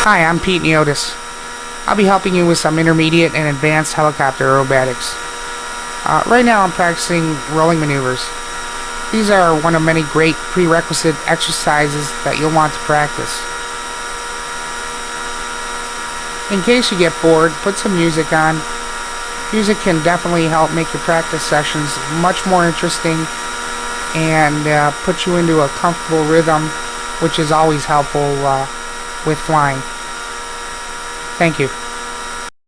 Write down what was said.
Hi, I'm Pete Niotis. I'll be helping you with some intermediate and advanced helicopter aerobatics. Uh, right now I'm practicing rolling maneuvers. These are one of many great prerequisite exercises that you'll want to practice. In case you get bored, put some music on. Music can definitely help make your practice sessions much more interesting and uh, put you into a comfortable rhythm, which is always helpful uh, with flying. Thank you.